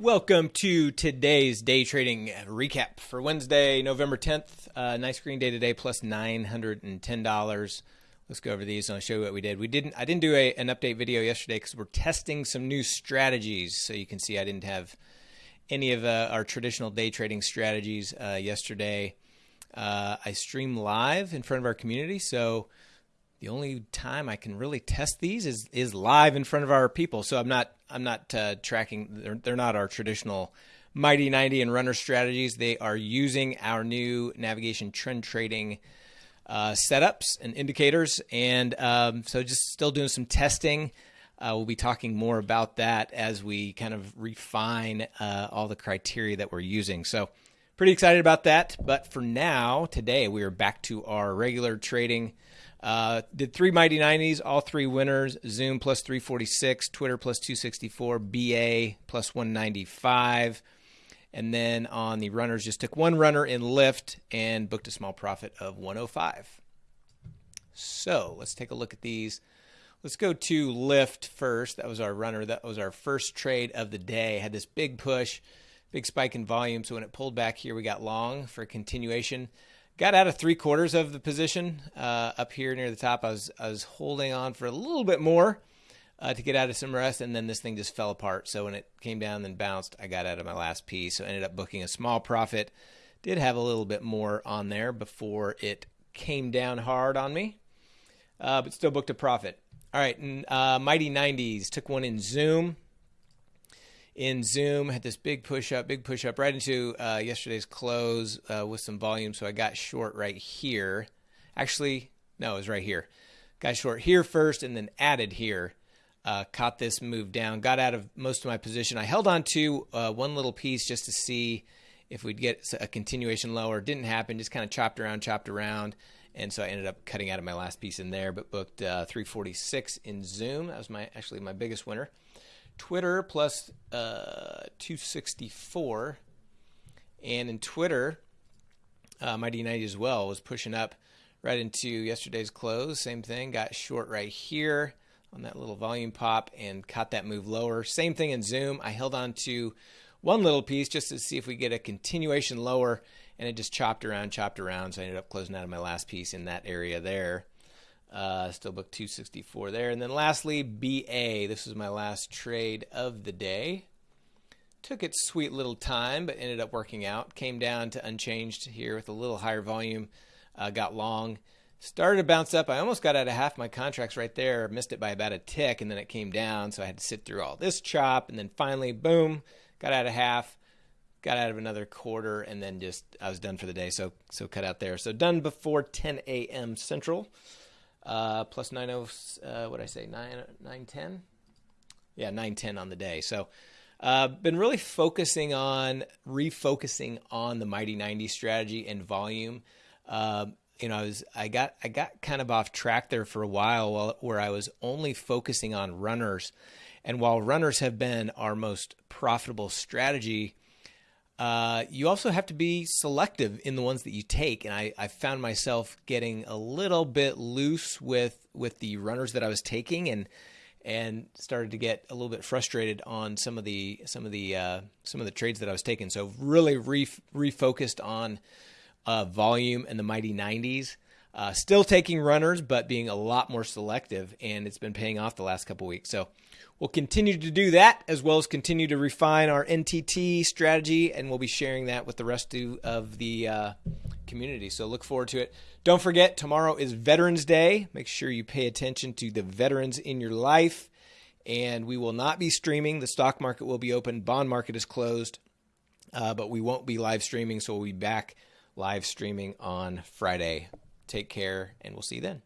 Welcome to today's day trading recap for Wednesday, November 10th. Uh, nice green day today, plus $910. Let's go over these and I'll show you what we did. We didn't. I didn't do a, an update video yesterday because we're testing some new strategies. So you can see I didn't have any of uh, our traditional day trading strategies uh, yesterday. Uh, I stream live in front of our community, so the only time I can really test these is is live in front of our people. So I'm not I'm not uh, tracking. They're, they're not our traditional mighty 90 and runner strategies. They are using our new navigation trend trading uh, setups and indicators, and um, so just still doing some testing. Uh, we'll be talking more about that as we kind of refine uh, all the criteria that we're using. So pretty excited about that. But for now, today we are back to our regular trading uh, did three Mighty 90s, all three winners. Zoom plus 346, Twitter plus 264, BA plus 195. And then on the runners, just took one runner in Lyft and booked a small profit of 105. So let's take a look at these. Let's go to Lyft first. That was our runner. That was our first trade of the day. Had this big push, big spike in volume. So when it pulled back here, we got long for continuation. Got out of three quarters of the position uh, up here near the top. I was I was holding on for a little bit more uh, to get out of some rest, and then this thing just fell apart. So when it came down and bounced, I got out of my last piece. So ended up booking a small profit. Did have a little bit more on there before it came down hard on me, uh, but still booked a profit. All right, and, uh, Mighty 90s took one in Zoom in Zoom. Had this big push up, big push up right into uh, yesterday's close uh, with some volume. So I got short right here. Actually, no, it was right here. Got short here first and then added here. Uh, caught this move down, got out of most of my position. I held on to uh, one little piece just to see if we'd get a continuation lower. Didn't happen, just kind of chopped around, chopped around. And so I ended up cutting out of my last piece in there, but booked uh, 346 in Zoom. That was my actually my biggest winner. Twitter plus, uh, 264. And in Twitter, uh, Mighty 90 as well was pushing up right into yesterday's close. Same thing, got short right here on that little volume pop and caught that move lower. Same thing in Zoom. I held on to one little piece just to see if we get a continuation lower, and it just chopped around, chopped around. So I ended up closing out of my last piece in that area there. Uh, still book 264 there. And then lastly, BA. This was my last trade of the day. Took its sweet little time, but ended up working out. Came down to unchanged here with a little higher volume. Uh, got long. Started to bounce up. I almost got out of half my contracts right there. Missed it by about a tick, and then it came down. So I had to sit through all this chop. And then finally, boom, got out of half got out of another quarter and then just I was done for the day. So so cut out there. So done before 10 a.m. Central uh, plus 90, uh, what I say, 9, 910? Yeah, 910 on the day. So, uh, been really focusing on refocusing on the Mighty 90 strategy and volume. Uh, you know, I was I got I got kind of off track there for a while, where I was only focusing on runners, and while runners have been our most profitable strategy, uh, you also have to be selective in the ones that you take. And I, I found myself getting a little bit loose with with the runners that I was taking, and and started to get a little bit frustrated on some of the some of the uh, some of the trades that I was taking. So really re- refocused on uh, volume and the mighty 90s. Uh, still taking runners, but being a lot more selective, and it's been paying off the last couple weeks. So we'll continue to do that as well as continue to refine our NTT strategy, and we'll be sharing that with the rest of the uh, community. So look forward to it. Don't forget, tomorrow is Veterans Day. Make sure you pay attention to the veterans in your life. And we will not be streaming. The stock market will be open, bond market is closed, uh, but we won't be live streaming. So we'll be back live streaming on Friday. Take care, and we'll see you then.